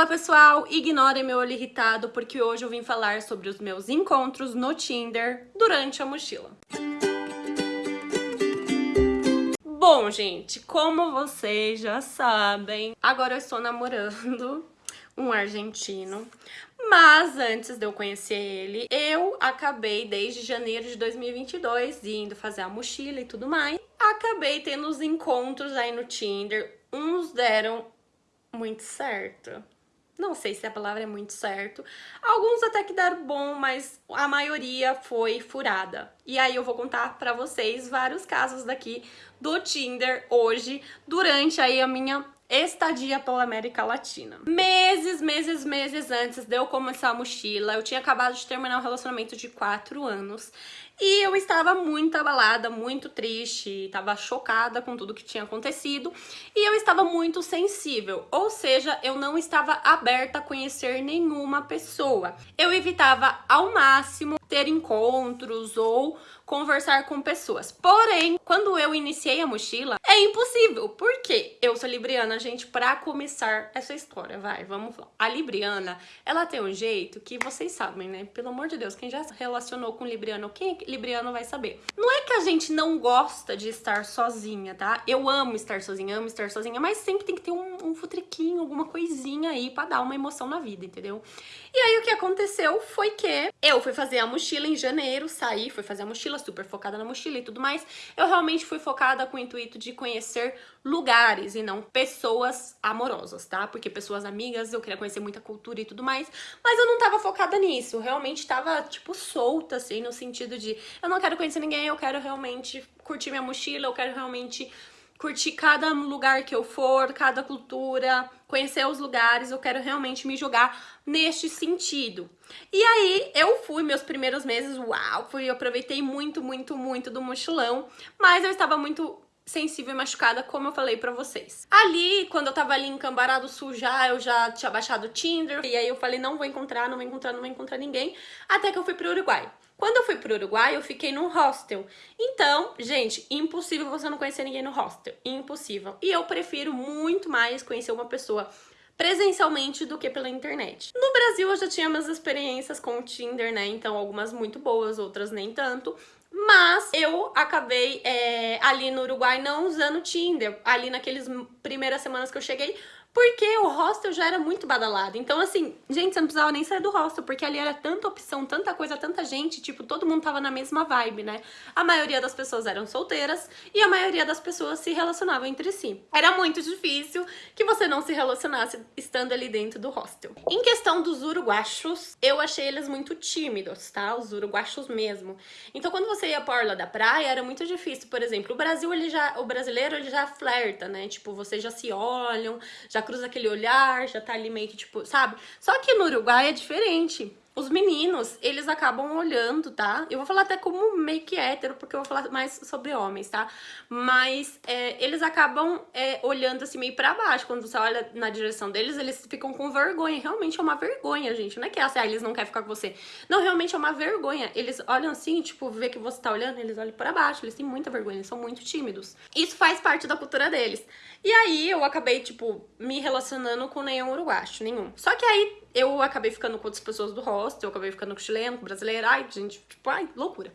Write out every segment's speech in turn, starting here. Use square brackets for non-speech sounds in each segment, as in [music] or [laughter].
Fala pessoal, ignorem meu olho irritado porque hoje eu vim falar sobre os meus encontros no Tinder durante a mochila. Bom, gente, como vocês já sabem, agora eu estou namorando um argentino. Mas antes de eu conhecer ele, eu acabei desde janeiro de 2022 indo fazer a mochila e tudo mais. Acabei tendo os encontros aí no Tinder. Uns deram muito certo. Não sei se a palavra é muito certo. Alguns até que deram bom, mas a maioria foi furada. E aí eu vou contar pra vocês vários casos daqui do Tinder hoje, durante aí a minha estadia pela América Latina. Meses, meses, meses antes de eu começar a mochila, eu tinha acabado de terminar um relacionamento de quatro anos e eu estava muito abalada, muito triste, estava chocada com tudo que tinha acontecido e eu estava muito sensível, ou seja, eu não estava aberta a conhecer nenhuma pessoa. Eu evitava ao máximo ter encontros ou conversar com pessoas. Porém, quando eu iniciei a mochila, é impossível. Por quê? Eu sou libriana, gente, pra começar essa história, vai, vamos lá. A libriana, ela tem um jeito que vocês sabem, né? Pelo amor de Deus, quem já se relacionou com libriano, quem é libriano vai saber. Não é que a gente não gosta de estar sozinha, tá? Eu amo estar sozinha, amo estar sozinha, mas sempre tem que ter um, um futriquinho, alguma coisinha aí pra dar uma emoção na vida, entendeu? E aí o que aconteceu foi que eu fui fazer a mochila em janeiro, saí, fui fazer a mochila, super focada na mochila e tudo mais. Eu realmente fui focada com o intuito de conhecer lugares e não pessoas amorosas, tá? Porque pessoas amigas, eu queria conhecer muita cultura e tudo mais, mas eu não tava focada nisso. Eu realmente tava, tipo, solta, assim, no sentido de eu não quero conhecer ninguém, eu quero realmente curtir minha mochila, eu quero realmente curtir cada lugar que eu for, cada cultura, conhecer os lugares, eu quero realmente me jogar neste sentido. E aí eu fui meus primeiros meses, uau, fui, aproveitei muito, muito, muito do mochilão, mas eu estava muito sensível e machucada, como eu falei pra vocês. Ali, quando eu tava ali em Cambará do Sul já, eu já tinha baixado o Tinder, e aí eu falei, não vou encontrar, não vou encontrar, não vou encontrar ninguém, até que eu fui pro Uruguai. Quando eu fui pro Uruguai, eu fiquei num hostel. Então, gente, impossível você não conhecer ninguém no hostel. Impossível. E eu prefiro muito mais conhecer uma pessoa presencialmente do que pela internet. No Brasil eu já tinha umas experiências com o Tinder, né? Então algumas muito boas, outras nem tanto. Mas eu acabei é, ali no Uruguai não usando Tinder. Ali naqueles primeiras semanas que eu cheguei, porque o hostel já era muito badalado. Então, assim, gente, você não precisava nem sair do hostel, porque ali era tanta opção, tanta coisa, tanta gente, tipo, todo mundo tava na mesma vibe, né? A maioria das pessoas eram solteiras e a maioria das pessoas se relacionavam entre si. Era muito difícil que você não se relacionasse estando ali dentro do hostel. Em questão dos uruguachos, eu achei eles muito tímidos, tá? Os uruguachos mesmo. Então, quando você ia pra orla da praia, era muito difícil. Por exemplo, o Brasil, ele já, o brasileiro, ele já flerta, né? Tipo, vocês já se olham, já já cruza aquele olhar, já tá ali meio que tipo, sabe? Só que no Uruguai é diferente os meninos, eles acabam olhando, tá? Eu vou falar até como meio que hétero, porque eu vou falar mais sobre homens, tá? Mas é, eles acabam é, olhando assim meio pra baixo. Quando você olha na direção deles, eles ficam com vergonha. Realmente é uma vergonha, gente. Não é que é assim, ah, eles não querem ficar com você. Não, realmente é uma vergonha. Eles olham assim, tipo, vê que você tá olhando, eles olham pra baixo. Eles têm muita vergonha, eles são muito tímidos. Isso faz parte da cultura deles. E aí eu acabei, tipo, me relacionando com nenhum uruguacho, nenhum. Só que aí eu acabei ficando com outras pessoas do hostel, eu acabei ficando com chileno, com brasileiro, ai, gente, tipo, ai, loucura.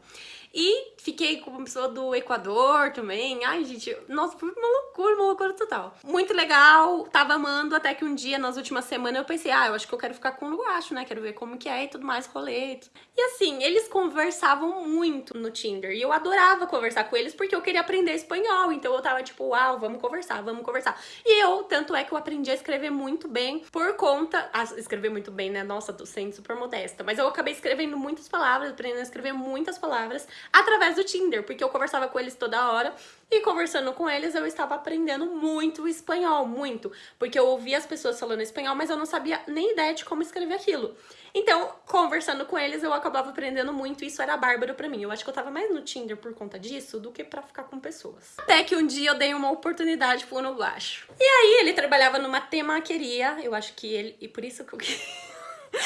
E fiquei com uma pessoa do Equador também. Ai, gente, nossa, foi uma loucura, uma loucura total. Muito legal, tava amando, até que um dia, nas últimas semanas, eu pensei, ah, eu acho que eu quero ficar com o Lugacho, né? Quero ver como que é e tudo mais, rolê. E assim, eles conversavam muito no Tinder. E eu adorava conversar com eles porque eu queria aprender espanhol. Então eu tava tipo, uau, vamos conversar, vamos conversar. E eu, tanto é que eu aprendi a escrever muito bem por conta... Ah, escrever muito bem, né? Nossa, tô sendo super modesta. Mas eu acabei escrevendo muitas palavras, aprendendo a escrever muitas palavras através do Tinder, porque eu conversava com eles toda hora e conversando com eles eu estava aprendendo muito espanhol, muito, porque eu ouvia as pessoas falando espanhol, mas eu não sabia nem ideia de como escrever aquilo. Então, conversando com eles, eu acabava aprendendo muito e isso era bárbaro pra mim. Eu acho que eu tava mais no Tinder por conta disso do que pra ficar com pessoas. Até que um dia eu dei uma oportunidade pro no baixo. E aí ele trabalhava numa temaqueria, eu acho que ele... E por isso que eu...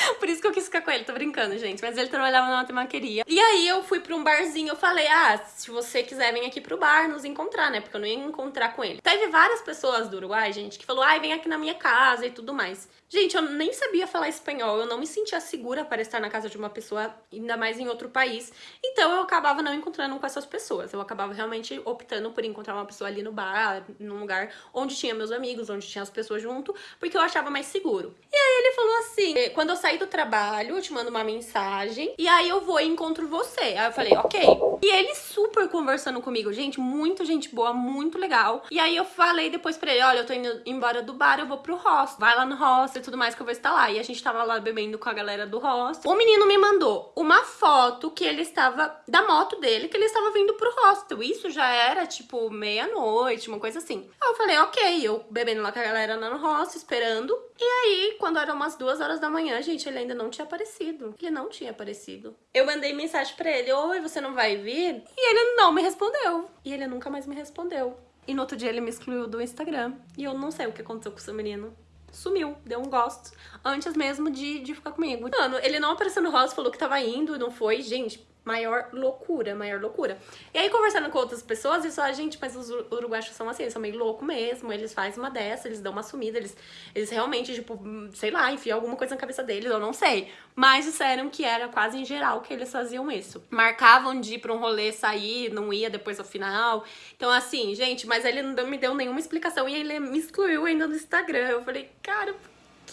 [laughs] Por isso que eu quis ficar com ele, tô brincando, gente. Mas ele trabalhava numa temaqueria. E aí eu fui pra um barzinho, eu falei, ah, se você quiser, vem aqui pro bar nos encontrar, né? Porque eu não ia encontrar com ele. Teve várias pessoas do Uruguai, gente, que falou, ai, vem aqui na minha casa e tudo mais. Gente, eu nem sabia falar espanhol, eu não me sentia segura para estar na casa de uma pessoa, ainda mais em outro país. Então eu acabava não encontrando com essas pessoas. Eu acabava realmente optando por encontrar uma pessoa ali no bar, num lugar onde tinha meus amigos, onde tinha as pessoas junto, porque eu achava mais seguro. E aí ele falou assim: quando eu sair do trabalho, eu te mando uma mensagem, e aí eu vou e encontro você. Aí eu falei, ok. E ele super conversando comigo, gente, muito gente boa, muito legal. E aí eu falei depois pra ele: olha, eu tô indo embora do bar, eu vou pro hostel. Vai lá no hostel e tudo mais que eu vou estar lá. E a gente tava lá bebendo com a galera do hostel. O menino me mandou uma foto que ele estava, da moto dele, que ele estava vindo pro hostel. Isso já era, tipo, meia-noite, uma coisa assim. Eu falei, ok, eu bebendo lá com a galera no hostel, esperando. E aí, quando eram umas duas horas da manhã, gente, ele ainda não tinha aparecido. Ele não tinha aparecido. Eu mandei mensagem pra ele, oi, você não vai vir? E ele não me respondeu. E ele nunca mais me respondeu. E no outro dia ele me excluiu do Instagram. E eu não sei o que aconteceu com esse menino sumiu, deu um gosto, antes mesmo de, de ficar comigo. Mano, ele não apareceu no rosto, falou que tava indo, não foi, gente, maior loucura, maior loucura. E aí, conversando com outras pessoas, eles falam, gente, mas os uruguaios são assim, eles são meio loucos mesmo, eles fazem uma dessa, eles dão uma sumida, eles, eles realmente, tipo, sei lá, enfiam alguma coisa na cabeça deles, eu não sei. Mas disseram que era quase em geral que eles faziam isso. Marcavam de ir pra um rolê, sair, não ia depois ao final. Então, assim, gente, mas ele não me deu nenhuma explicação e ele me excluiu ainda no Instagram. Eu falei, cara,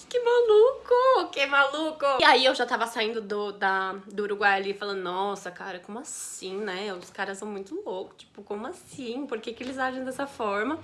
que maluco, que maluco. E aí eu já tava saindo do, da, do Uruguai ali falando, nossa, cara, como assim, né? Os caras são muito loucos, tipo, como assim? Por que que eles agem dessa forma?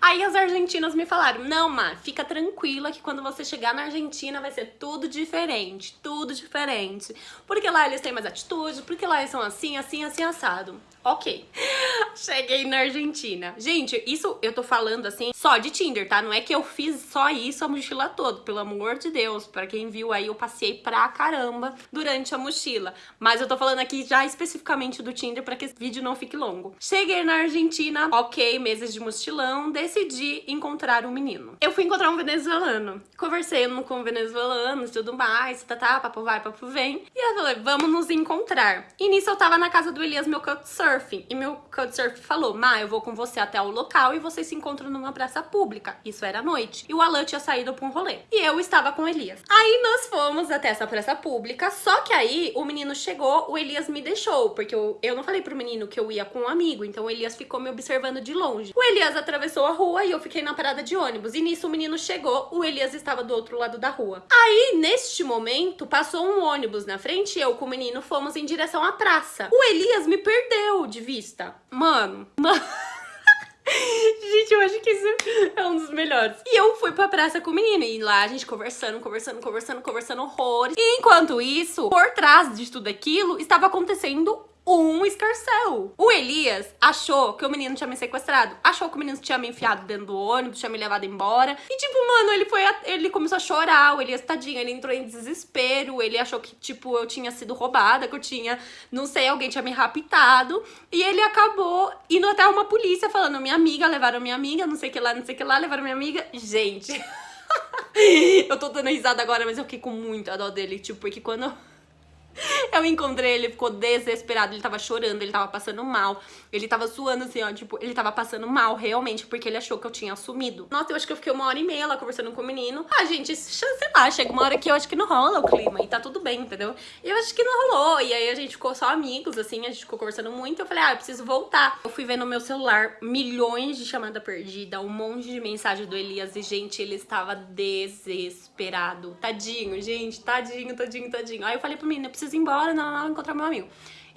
Aí as argentinas me falaram, não, Má, fica tranquila que quando você chegar na Argentina vai ser tudo diferente, tudo diferente. Porque lá eles têm mais atitude, porque lá eles são assim, assim, assim, assado. Ok. [laughs] Cheguei na Argentina. Gente, isso eu tô falando assim só de Tinder, tá? Não é que eu fiz só isso a mochila toda, pelo amor de Deus. Pra quem viu aí, eu passei pra caramba durante a mochila. Mas eu tô falando aqui já especificamente do Tinder pra que esse vídeo não fique longo. Cheguei na Argentina, ok, meses de mochilão, decidi encontrar um menino. Eu fui encontrar um venezuelano. Conversei com venezuelanos tudo mais, tá, tá, papo vai, papo vem. E eu falei, vamos nos encontrar. E nisso eu tava na casa do Elias, meu couchsurfing. E meu couchsurfing falou, Ma, eu vou com você até o local e vocês se encontram numa praça pública. Isso era noite. E o Alan tinha saído pra um rolê. E eu estava com Elias. Aí nós fomos até essa praça pública, só que aí o menino chegou, o Elias me deixou, porque eu, eu não falei pro menino que eu ia com um amigo, então o Elias ficou me observando de longe. O Elias atravessou a rua e eu fiquei na parada de ônibus. E nisso o menino chegou, o Elias estava do outro lado da rua. Aí, neste momento, passou um ônibus na frente e eu com o menino fomos em direção à praça. O Elias me perdeu de vista. Mano, [laughs] mano... [laughs] Gente, eu acho que isso dos melhores. E eu fui pra praça com o menino. E lá a gente conversando, conversando, conversando, conversando horrores. E enquanto isso, por trás de tudo aquilo, estava acontecendo um escarcel. O Elias achou que o menino tinha me sequestrado, achou que o menino tinha me enfiado dentro do ônibus, tinha me levado embora. E tipo, mano, ele foi, ele começou a chorar, o Elias, tadinho, ele entrou em desespero, ele achou que, tipo, eu tinha sido roubada, que eu tinha, não sei, alguém tinha me raptado. E ele acabou indo até uma polícia falando, minha amiga, levaram minha amiga, não sei o que lá, não sei o que lá, levaram minha amiga. Gente... [laughs] eu tô dando risada agora, mas eu fiquei com muita dó dele, tipo, porque quando [laughs] eu encontrei ele, ficou desesperado, ele tava chorando, ele tava passando mal. Ele tava suando assim, ó, tipo, ele tava passando mal realmente, porque ele achou que eu tinha assumido. Nossa, eu acho que eu fiquei uma hora e meia lá conversando com o menino. Ah, gente, sei lá, chega uma hora que eu acho que não rola o clima e tá tudo bem, entendeu? E eu acho que não rolou. E aí a gente ficou só amigos, assim, a gente ficou conversando muito. Eu falei, ah, eu preciso voltar. Eu fui ver no meu celular milhões de chamada perdida, um monte de mensagem do Elias e, gente, ele estava desesperado. Tadinho, gente, tadinho, tadinho, tadinho. Aí eu falei pro menino, eu preciso preciso ir embora, não, não, encontrar meu amigo.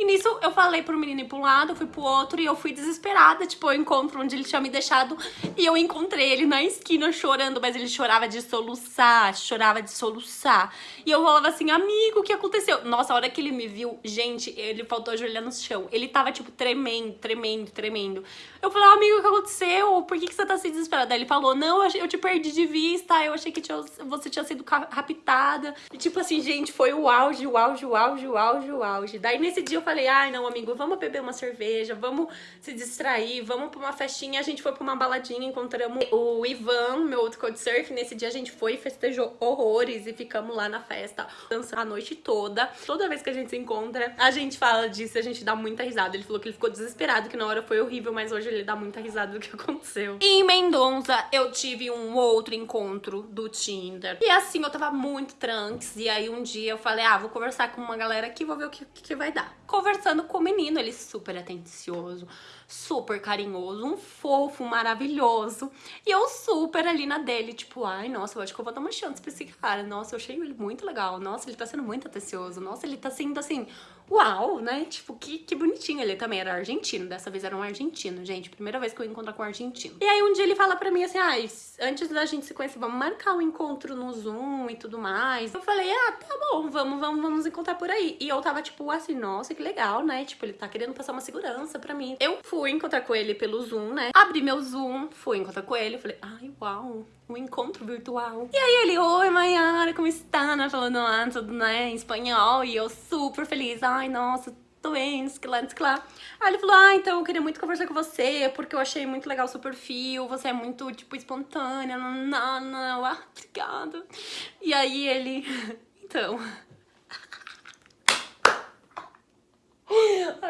E nisso eu falei pro menino ir pra um lado, fui pro outro e eu fui desesperada, tipo, eu encontro onde ele tinha me deixado e eu encontrei ele na esquina chorando, mas ele chorava de soluçar, chorava de soluçar. E eu falava assim, amigo, o que aconteceu? Nossa, a hora que ele me viu, gente, ele faltou ajoelhar no chão. Ele tava, tipo, tremendo, tremendo, tremendo. Eu falei, amigo, o que aconteceu? Por que, que você tá assim desesperada? Aí ele falou, não, eu te perdi de vista, eu achei que tinha, você tinha sido raptada. E tipo assim, gente, foi o auge, o auge, o auge, o auge, o auge. Daí nesse dia eu falei, falei, ai não, amigo, vamos beber uma cerveja, vamos se distrair, vamos pra uma festinha. A gente foi pra uma baladinha, encontramos o Ivan, meu outro coach surf. Nesse dia a gente foi e festejou horrores e ficamos lá na festa, dançando a noite toda. Toda vez que a gente se encontra, a gente fala disso, a gente dá muita risada. Ele falou que ele ficou desesperado, que na hora foi horrível, mas hoje ele dá muita risada do que [laughs] aconteceu. Em Mendonça, eu tive um outro encontro do Tinder. E assim, eu tava muito trunks. E aí um dia eu falei, ah, vou conversar com uma galera aqui, vou ver o que, que vai dar. Conversando com o menino, ele super atencioso, super carinhoso, um fofo, maravilhoso. E eu super ali na dele, tipo, ai, nossa, eu acho que eu vou dar uma chance pra esse cara. Nossa, eu achei ele muito legal. Nossa, ele tá sendo muito atencioso. Nossa, ele tá sendo assim, uau, né? Tipo, que, que bonitinho. Ele também era argentino, dessa vez era um argentino, gente. Primeira vez que eu encontro com um argentino. E aí um dia ele fala pra mim assim, ai, antes da gente se conhecer, vamos marcar um encontro no Zoom e tudo mais. Eu falei, ah, tá bom, vamos, vamos, vamos encontrar por aí. E eu tava tipo assim, nossa, que legal, né? Tipo, ele tá querendo passar uma segurança pra mim. Eu fui encontrar com ele pelo Zoom, né? Abri meu Zoom, fui encontrar com ele, falei, ai, uau, um encontro virtual. E aí ele, oi, Mayara, como está? Né? Falando ah, tudo, né, em espanhol. E eu super feliz, ai, nossa, tô bem, que lá, que lá. Aí ele falou, ah, então eu queria muito conversar com você, porque eu achei muito legal o seu perfil, você é muito, tipo, espontânea, não, não, não, ah, obrigada. E aí ele, [laughs] então... [laughs]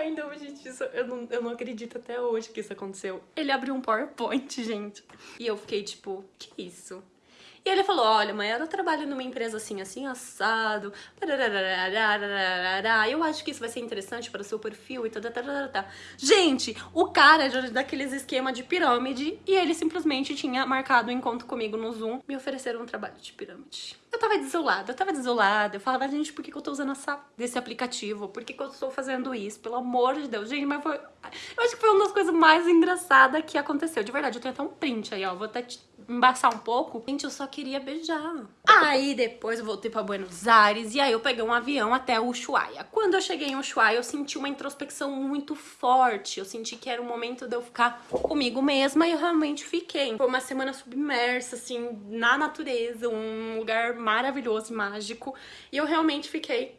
Ai, não, gente, isso, eu, não, eu não acredito até hoje que isso aconteceu. Ele abriu um PowerPoint, [laughs] gente. E eu fiquei tipo, que isso? E ele falou, olha, mãe, eu trabalho numa empresa assim, assim, assado, eu acho que isso vai ser interessante para o seu perfil e tal, Gente, o cara era daqueles esquema de pirâmide e ele simplesmente tinha marcado um encontro comigo no Zoom, me ofereceram um trabalho de pirâmide. Eu tava desolada, eu tava desolada, eu falava, gente, por que, que eu tô usando essa, desse aplicativo? Por que, que eu estou fazendo isso? Pelo amor de Deus, gente, mas foi... Eu acho que foi uma das coisas mais engraçadas que aconteceu, de verdade, eu tenho até um print aí, ó, vou até embaçar um pouco. Gente, eu só queria beijar. Aí depois eu voltei pra Buenos Aires e aí eu peguei um avião até Ushuaia. Quando eu cheguei em Ushuaia, eu senti uma introspecção muito forte. Eu senti que era o momento de eu ficar comigo mesma e eu realmente fiquei. Foi uma semana submersa, assim, na natureza, um lugar maravilhoso e mágico. E eu realmente fiquei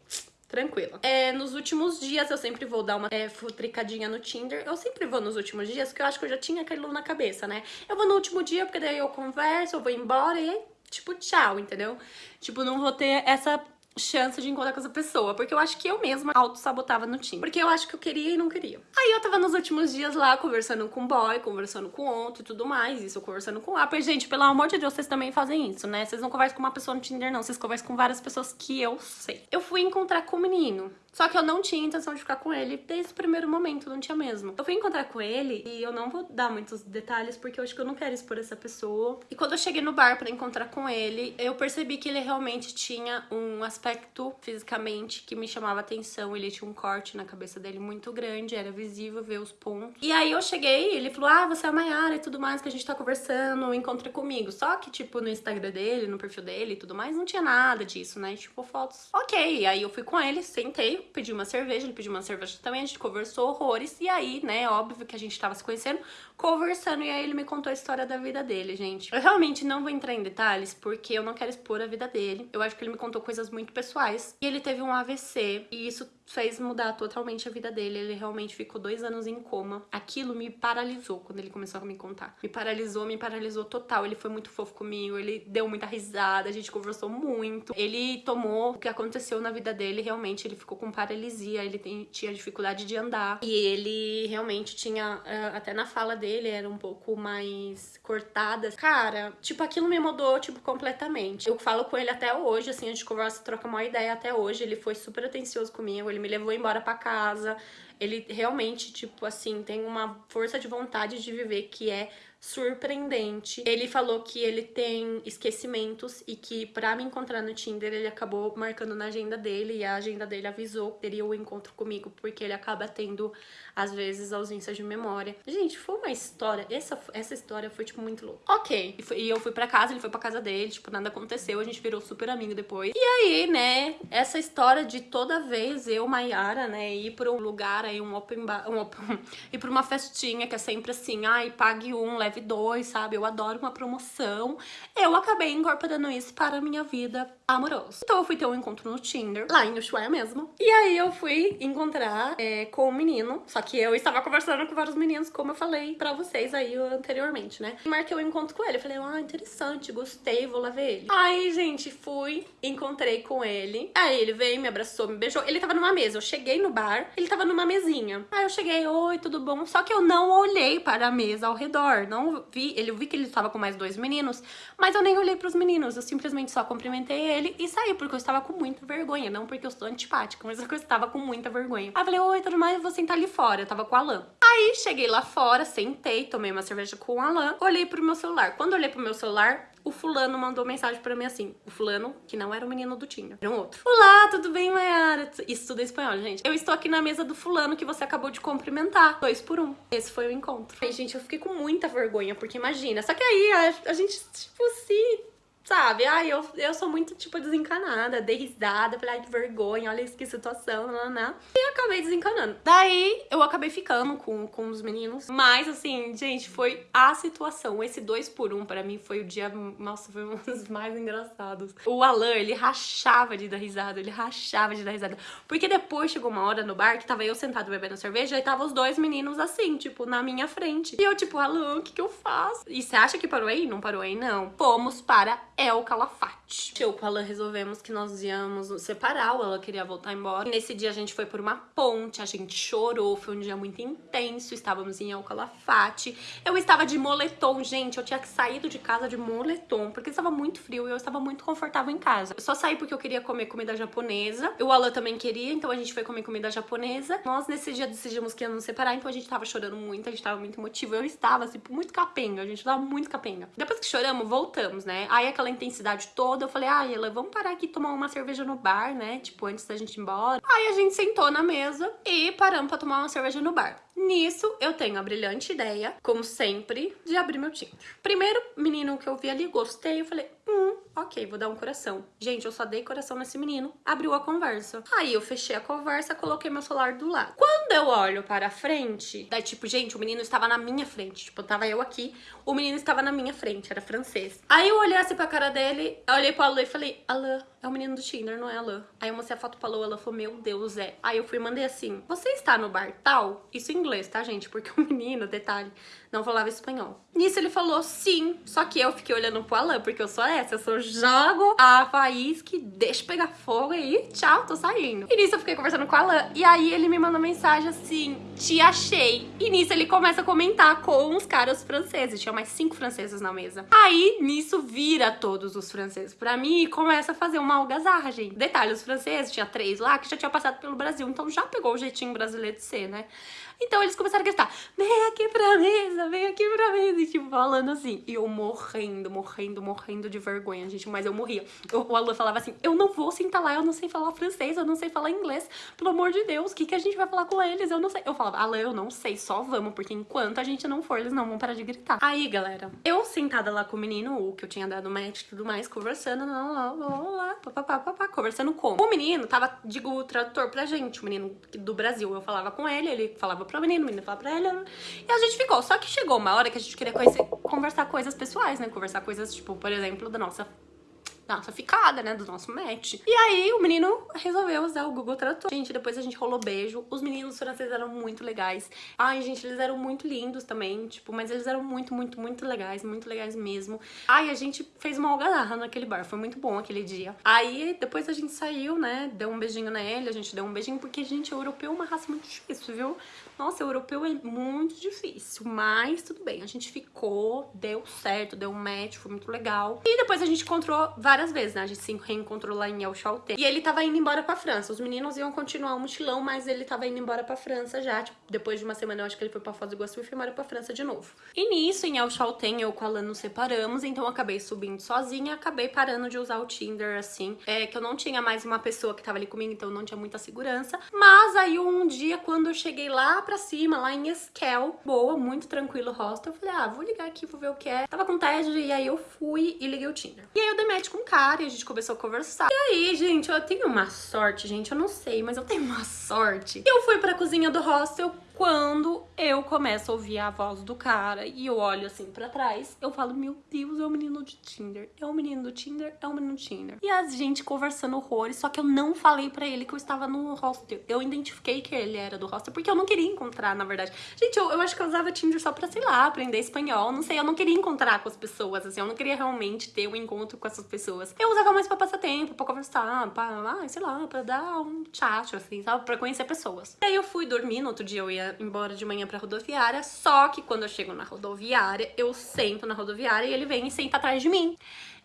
tranquila. É, nos últimos dias eu sempre vou dar uma é, futricadinha no Tinder. Eu sempre vou nos últimos dias, porque eu acho que eu já tinha aquilo na cabeça, né? Eu vou no último dia, porque daí eu converso, eu vou embora e tipo, tchau, entendeu? Tipo, não vou ter essa chance de encontrar com essa pessoa, porque eu acho que eu mesma auto-sabotava no Tinder, porque eu acho que eu queria e não queria. Aí eu tava nos últimos dias lá, conversando com o boy, conversando com outro e tudo mais, isso, conversando com upper. Gente, pelo amor de Deus, vocês também fazem isso, né? Vocês não conversam com uma pessoa no Tinder, não, vocês conversam com várias pessoas que eu sei. Eu fui encontrar com o menino, só que eu não tinha intenção de ficar com ele desde o primeiro momento, não tinha mesmo. Eu fui encontrar com ele e eu não vou dar muitos detalhes porque eu acho que eu não quero expor essa pessoa. E quando eu cheguei no bar pra encontrar com ele, eu percebi que ele realmente tinha um aspecto fisicamente que me chamava atenção. Ele tinha um corte na cabeça dele muito grande, era visível ver os pontos. E aí eu cheguei ele falou, ah, você é a Mayara e tudo mais, que a gente tá conversando, encontra comigo. Só que, tipo, no Instagram dele, no perfil dele e tudo mais, não tinha nada disso, né? Tipo, fotos. Ok, aí eu fui com ele, sentei, pedi uma cerveja, ele pediu uma cerveja também, a gente conversou horrores, e aí, né, óbvio que a gente tava se conhecendo, conversando, e aí ele me contou a história da vida dele, gente. Eu realmente não vou entrar em detalhes, porque eu não quero expor a vida dele. Eu acho que ele me contou coisas muito pessoais. E ele teve um AVC, e isso fez mudar totalmente a vida dele. Ele realmente ficou dois anos em coma. Aquilo me paralisou quando ele começou a me contar. Me paralisou, me paralisou total. Ele foi muito fofo comigo, ele deu muita risada, a gente conversou muito. Ele tomou o que aconteceu na vida dele, realmente ele ficou com paralisia, ele tem, tinha dificuldade de andar. E ele realmente tinha, eh, até na fala dele, era um pouco mais cortada. Cara, tipo, aquilo me mudou, tipo, completamente. Eu falo com ele até hoje, assim, a gente conversa, troca uma ideia até hoje. Ele foi super atencioso comigo, ele me levou embora pra casa. Ele realmente, tipo assim, tem uma força de vontade de viver que é surpreendente. Ele falou que ele tem esquecimentos e que pra me encontrar no Tinder ele acabou marcando na agenda dele e a agenda dele avisou que teria o um encontro comigo porque ele acaba tendo, às vezes, ausência de memória. Gente, foi uma história, essa, essa história foi, tipo, muito louca. Ok, e, foi, e eu fui pra casa, ele foi pra casa dele, tipo, nada aconteceu, a gente virou super amigo depois. E aí, né, essa história de toda vez eu, Maiara, né, ir pra um lugar aí, um open bar, um open, [laughs] ir pra uma festinha que é sempre assim, ai, pague um, leve leve dois, sabe? Eu adoro uma promoção. Eu acabei incorporando isso para a minha vida amorosa. Então eu fui ter um encontro no Tinder, lá em Ushuaia mesmo. E aí eu fui encontrar é, com um menino, só que eu estava conversando com vários meninos, como eu falei pra vocês aí anteriormente, né? E marquei o um encontro com ele. Eu falei, ah, interessante, gostei, vou lá ver ele. Aí, gente, fui, encontrei com ele. Aí ele veio, me abraçou, me beijou. Ele tava numa mesa. Eu cheguei no bar, ele tava numa mesinha. Aí eu cheguei, oi, tudo bom? Só que eu não olhei para a mesa ao redor. Não vi, ele vi que ele estava com mais dois meninos, mas eu nem olhei pros meninos. Eu simplesmente só cumprimentei ele e saí, porque eu estava com muita vergonha. Não porque eu sou antipática, mas porque eu estava com muita vergonha. Aí eu falei, oi, tudo mais, vou sentar ali fora. Eu tava com o Alan. Aí cheguei lá fora, sentei, tomei uma cerveja com o Alan, olhei pro meu celular. Quando olhei pro meu celular, o fulano mandou mensagem pra mim assim. O fulano, que não era o menino do Tinder, era um outro. Olá, tudo bem, Mayara? Isso tudo é espanhol, gente. Eu estou aqui na mesa do fulano que você acabou de cumprimentar. Dois por um. Esse foi o encontro. Aí, gente, eu fiquei com muita vergonha, porque imagina. Só que aí a, a gente, tipo, se Sabe? Ai, eu, eu sou muito, tipo, desencanada, dei risada, falei, ai, que vergonha, olha que situação, não, não. E acabei desencanando. Daí, eu acabei ficando com, com os meninos. Mas, assim, gente, foi a situação. Esse dois por um, pra mim, foi o dia, nossa, foi um [laughs] dos mais engraçados. O Alan, ele rachava de dar risada, ele rachava de dar risada. Porque depois chegou uma hora no bar que tava eu sentado bebendo cerveja e tava os dois meninos assim, tipo, na minha frente. E eu, tipo, Alan, o que que eu faço? E você acha que parou aí? Não parou aí, não. Fomos para é o Calafate. Eu com ela resolvemos que nós íamos separar, ela queria voltar embora. Nesse dia a gente foi por uma ponte, a gente chorou, foi um dia muito intenso, estávamos em El Calafate. Eu estava de moletom, gente, eu tinha saído de casa de moletom, porque estava muito frio e eu estava muito confortável em casa. Eu só saí porque eu queria comer comida japonesa, o Alan também queria, então a gente foi comer comida japonesa. Nós nesse dia decidimos que ia nos separar, então a gente tava chorando muito, a gente tava muito emotivo. Eu estava, assim, muito capenga, a gente tava muito capenga. Depois que choramos, voltamos, né? Aí aquela intensidade toda, eu falei, ah, Ela, vamos parar aqui e tomar uma cerveja no bar, né? Tipo, antes da gente ir embora. Aí a gente sentou na mesa e paramos pra tomar uma cerveja no bar. Nisso, eu tenho a brilhante ideia, como sempre, de abrir meu Tinder. Primeiro menino que eu vi ali, gostei, eu falei, hum, ok, vou dar um coração. Gente, eu só dei coração nesse menino, abriu a conversa. Aí eu fechei a conversa, coloquei meu celular do lado. Quando eu olho para frente, daí tipo, gente, o menino estava na minha frente, tipo, tava eu aqui, o menino estava na minha frente, era francês. Aí eu olhei assim pra cara dele, olhei pro Alain e falei, Alain, é o menino do Tinder, não é Alain. Aí eu mostrei a foto pra Lu, ela falou, meu Deus, é. Aí eu fui e mandei assim, você está no bar tal? Isso em inglês, tá, gente? Porque o [laughs] menino, detalhe, não falava espanhol. Nisso ele falou sim, só que eu fiquei olhando pro Alan, porque eu sou essa, eu sou jogo a faísca, deixa pegar fogo aí, tchau, tô saindo. E nisso eu fiquei conversando com o Alan, e aí ele me manda mensagem assim, te achei. E nisso ele começa a comentar com os caras franceses, tinha mais cinco franceses na mesa. Aí, nisso, vira todos os franceses pra mim e começa a fazer uma algazarra, gente. Detalhe, os franceses, tinha três lá que já tinham passado pelo Brasil, então já pegou o jeitinho brasileiro de ser, né? Então eles começaram a gritar, vem aqui pra mesa, vem aqui pra mesa, e tipo, falando assim. E eu morrendo, morrendo, morrendo de vergonha, gente, mas eu morria. O Alan falava assim, eu não vou sentar lá, eu não sei falar francês, eu não sei falar inglês, pelo amor de Deus, o que, que a gente vai falar com eles? Eu não sei. Eu falava, Alan, eu não sei, só vamos, porque enquanto a gente não for, eles não vão parar de gritar. Aí, galera, eu sentada lá com o menino, o que eu tinha dado match e tudo mais, conversando, lá, lá, lá, lá, conversando com. O menino tava, digo, tradutor pra gente, o menino do Brasil. Eu falava com ele, ele falava pra menino, o menino falava pra ele. E a gente ficou. Só que chegou uma hora que a gente queria conhecer, conversar coisas pessoais, né? Conversar coisas, tipo, por exemplo, da nossa nossa ficada, né, do nosso match. E aí o menino resolveu usar o Google Tradutor. Gente, depois a gente rolou beijo. Os meninos franceses eram muito legais. Ai, gente, eles eram muito lindos também, tipo, mas eles eram muito, muito, muito legais, muito legais mesmo. Ai, a gente fez uma algazarra naquele bar, foi muito bom aquele dia. Aí depois a gente saiu, né, deu um beijinho nele, a gente deu um beijinho, porque, gente, europeu é uma raça muito difícil, viu? Nossa, europeu é muito difícil, mas tudo bem. A gente ficou, deu certo, deu um match, foi muito legal. E depois a gente encontrou várias vezes, né? A gente se reencontrou lá em El Chalté. E ele tava indo embora pra França. Os meninos iam continuar o mochilão, mas ele tava indo embora pra França já. Tipo, depois de uma semana, eu acho que ele foi pra Foz do Iguaçu e foi embora pra França de novo. E nisso, em El Chalté, eu com a Alan nos separamos, então eu acabei subindo sozinha, acabei parando de usar o Tinder, assim. É que eu não tinha mais uma pessoa que tava ali comigo, então não tinha muita segurança. Mas aí um dia, quando eu cheguei lá pra cima, lá em Esquel. Boa, muito tranquilo o hostel. Eu falei, ah, vou ligar aqui, vou ver o que é. Tava com TED e aí eu fui e liguei o Tinder. E aí eu dei match com um cara e a gente começou a conversar. E aí, gente, eu tenho uma sorte, gente, eu não sei, mas eu tenho uma sorte. Eu fui pra cozinha do hostel, Quando eu começo a ouvir a voz do cara e eu olho assim pra trás, eu falo, meu Deus, é o um menino de Tinder. É o um menino do Tinder, é o um menino do Tinder. E a gente conversando horrores, só que eu não falei pra ele que eu estava no hostel. Eu identifiquei que ele era do hostel, porque eu não queria encontrar, na verdade. Gente, eu, eu acho que eu usava Tinder só pra, sei lá, aprender espanhol, não sei. Eu não queria encontrar com as pessoas, assim, eu não queria realmente ter um encontro com essas pessoas. Eu usava mais pra passar tempo, pra conversar, pra, ah, sei lá, pra dar um chat, assim, sabe? Pra conhecer pessoas. E aí eu fui dormir, no outro dia eu ia embora de manhã pra rodoviária, só que quando eu chego na rodoviária, eu sento na rodoviária e ele vem e senta atrás de mim.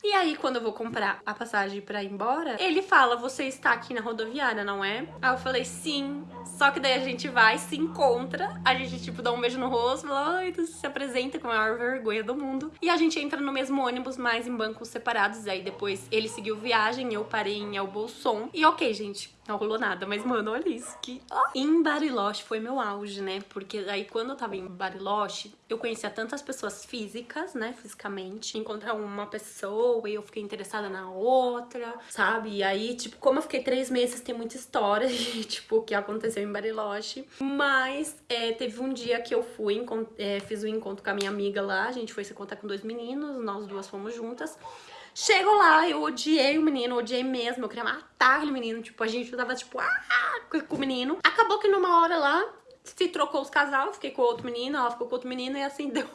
E aí, quando eu vou comprar a passagem pra ir embora, ele fala, você está aqui na rodoviária, não é? Aí eu falei, sim. Só que daí a gente vai, se encontra, a gente, tipo, dá um beijo no rosto, fala, ai, tu se apresenta com a maior vergonha do mundo. E a gente entra no mesmo ônibus, mas em bancos separados. Aí depois ele seguiu viagem, eu parei em El Bolson. E ok, gente, não rolou nada, mas, mano, olha isso. Que... Em Bariloche foi meu auge, né? Porque aí, quando eu tava em Bariloche, eu conhecia tantas pessoas físicas, né? Fisicamente. Encontrar uma pessoa e eu fiquei interessada na outra, sabe? E aí, tipo, como eu fiquei três meses, tem muita história de, [laughs] tipo, o que aconteceu em Bariloche. Mas é, teve um dia que eu fui, é, fiz um encontro com a minha amiga lá. A gente foi se contar com dois meninos, nós duas fomos juntas. Chego lá, eu odiei o menino, odiei mesmo, eu queria matar aquele menino, tipo, a gente tava, tipo, ah, com o menino. Acabou que numa hora lá, se trocou os casal, fiquei com outro menino, ela ficou com outro menino e assim [laughs] deu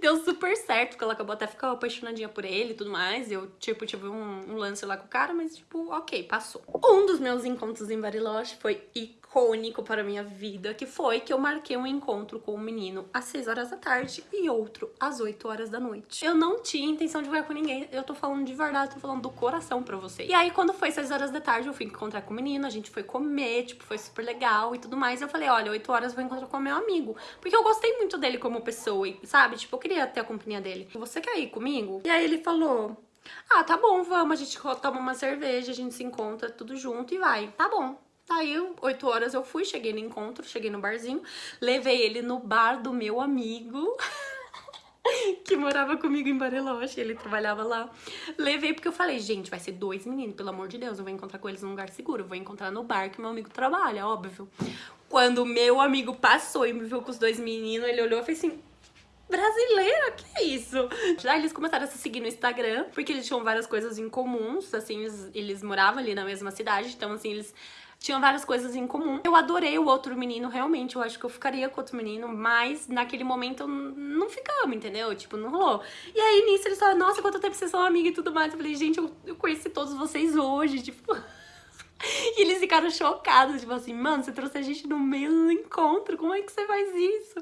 deu super certo, porque ela acabou até ficando apaixonadinha por ele e tudo mais. Eu, tipo, tive um, um, lance lá com o cara, mas, tipo, ok, passou. Um dos meus encontros em Bariloche foi icônico para minha vida, que foi que eu marquei um encontro com um menino às 6 horas da tarde e outro às 8 horas da noite. Eu não tinha intenção de ver com ninguém, eu tô falando de verdade, tô falando do coração pra você. E aí, quando foi 6 horas da tarde, eu fui encontrar com o menino, a gente foi comer, tipo, foi super legal e tudo mais. Eu falei, olha, 8 horas eu vou encontrar com o meu amigo, porque eu gostei muito dele como pessoa, sabe? Tipo, eu queria ter a companhia dele. Você quer ir comigo? E aí ele falou... Ah, tá bom, vamos, a gente toma uma cerveja, a gente se encontra tudo junto e vai. Tá bom. Aí, 8 horas eu fui, cheguei no encontro, cheguei no barzinho, levei ele no bar do meu amigo, [laughs] que morava comigo em Bariloche, ele trabalhava lá. Levei porque eu falei, gente, vai ser dois meninos, pelo amor de Deus, eu vou encontrar com eles num lugar seguro, vou encontrar no bar que meu amigo trabalha, óbvio. Quando meu amigo passou e me viu com os dois meninos, ele olhou e fez assim, brasileira, que é isso? Já eles começaram a se seguir no Instagram, porque eles tinham várias coisas em comuns, assim, eles, eles moravam ali na mesma cidade, então assim, eles tinham várias coisas em comum. Eu adorei o outro menino, realmente, eu acho que eu ficaria com outro menino, mas naquele momento não ficamos, entendeu? Tipo, não rolou. E aí, nisso, eles falaram, nossa, quanto tempo vocês são amigas e tudo mais. Eu falei, gente, eu, eu conheci todos vocês hoje, [laughs] tipo... [laughs] E eles ficaram chocados, tipo assim, mano, você trouxe a gente no meio do encontro, como é que você faz isso?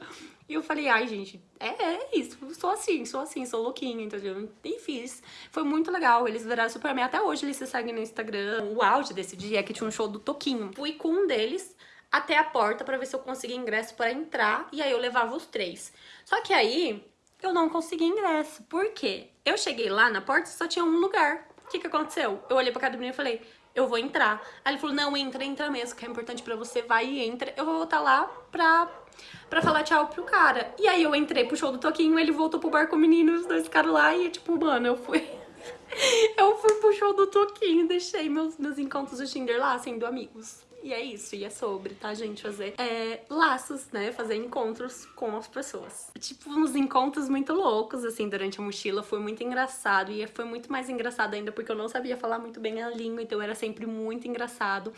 E eu falei, ai, gente, é, é isso, sou assim, sou assim, sou louquinha, entendeu? E fiz. Foi muito legal, eles viraram super. Até hoje eles se seguem no Instagram. O auge desse dia é que tinha um show do Toquinho. Fui com um deles até a porta pra ver se eu conseguia ingresso pra entrar, e aí eu levava os três. Só que aí, eu não consegui ingresso. Por quê? Eu cheguei lá na porta e só tinha um lugar. O que que aconteceu? Eu olhei pra cada menino e falei, eu vou entrar. Aí ele falou, não, entra, entra mesmo, que é importante pra você, vai e entra. Eu vou voltar lá pra pra falar tchau pro cara. E aí eu entrei pro show do Toquinho, ele voltou pro bar com o menino, os dois ficaram lá e tipo, mano, eu fui... [laughs] eu fui pro show do Toquinho, deixei meus, meus encontros do Tinder lá sendo amigos. E é isso, e é sobre, tá, gente? Fazer é, laços, né? Fazer encontros com as pessoas. Tipo, uns encontros muito loucos, assim, durante a mochila. Foi muito engraçado. E foi muito mais engraçado ainda porque eu não sabia falar muito bem a língua, então era sempre muito engraçado.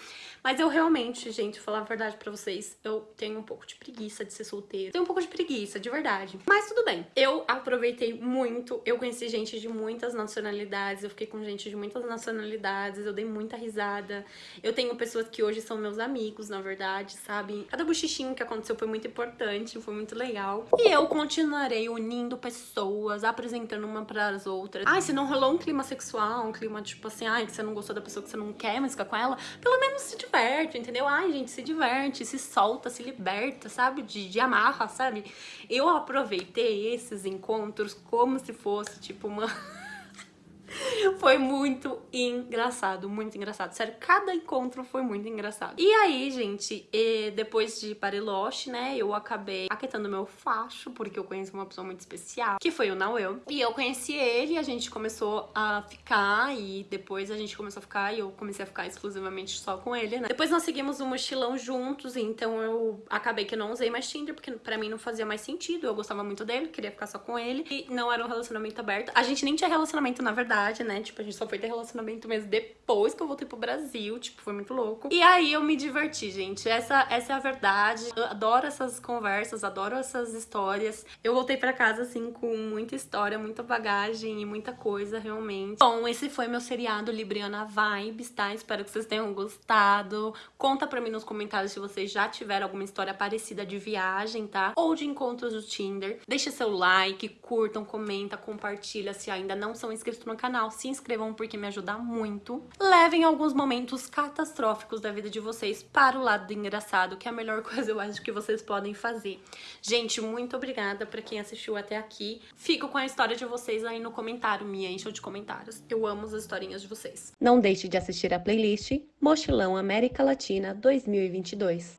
Mas eu realmente, gente, falar a verdade pra vocês, eu tenho um pouco de preguiça de ser solteira. Tenho um pouco de preguiça, de verdade. Mas tudo bem. Eu aproveitei muito, eu conheci gente de muitas nacionalidades, eu fiquei com gente de muitas nacionalidades, eu dei muita risada. Eu tenho pessoas que hoje são meus amigos, na verdade, sabe? Cada bochichinho que aconteceu foi muito importante, foi muito legal. E eu continuarei unindo pessoas, apresentando uma para as outras. Ai, se não rolou um clima sexual, um clima tipo assim, ai, que você não gostou da pessoa que você não quer mais ficar com ela, pelo menos se diverte, entendeu? Ai, gente, se diverte, se solta, se liberta, sabe? De, de amarra, sabe? Eu aproveitei esses encontros como se fosse, tipo, uma... [laughs] [laughs] [laughs] Foi muito engraçado, muito engraçado. Sério, cada encontro foi muito engraçado. E aí, gente, depois de Bariloche, né, eu acabei aquetando meu facho, porque eu conheci uma pessoa muito especial, que foi o Nauel. E eu conheci ele, a gente começou a ficar, e depois a gente começou a ficar, e eu comecei a ficar exclusivamente só com ele, né. Depois nós seguimos um mochilão juntos, então eu acabei que não usei mais Tinder, porque pra mim não fazia mais sentido, eu gostava muito dele, queria ficar só com ele, e não era um relacionamento aberto. A gente nem tinha relacionamento, na verdade, né, tipo, a gente só foi ter relacionamento mesmo depois que eu voltei pro Brasil, tipo, foi muito louco. E aí eu me diverti, gente, essa, essa é a verdade. Eu adoro essas conversas, adoro essas histórias. Eu voltei pra casa, assim, com muita história, muita bagagem e muita coisa, realmente. Bom, esse foi meu seriado Libriana Vibes, tá? Espero que vocês tenham gostado. Conta pra mim nos comentários se vocês já tiveram alguma história parecida de viagem, tá? Ou de encontros do Tinder. Deixa seu like, curtam, comenta, compartilha se ainda não são inscritos no canal. Se inscrevam porque me ajuda muito. Levem alguns momentos catastróficos da vida de vocês para o lado do engraçado, que é a melhor [laughs] coisa eu acho que vocês podem fazer. Gente, muito obrigada pra quem assistiu até aqui. Fico com a história de vocês aí no comentário, me encham de comentários. Eu amo as historinhas de vocês. Não deixe de assistir a playlist Mochilão América Latina 2022.